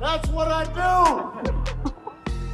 That's what I do.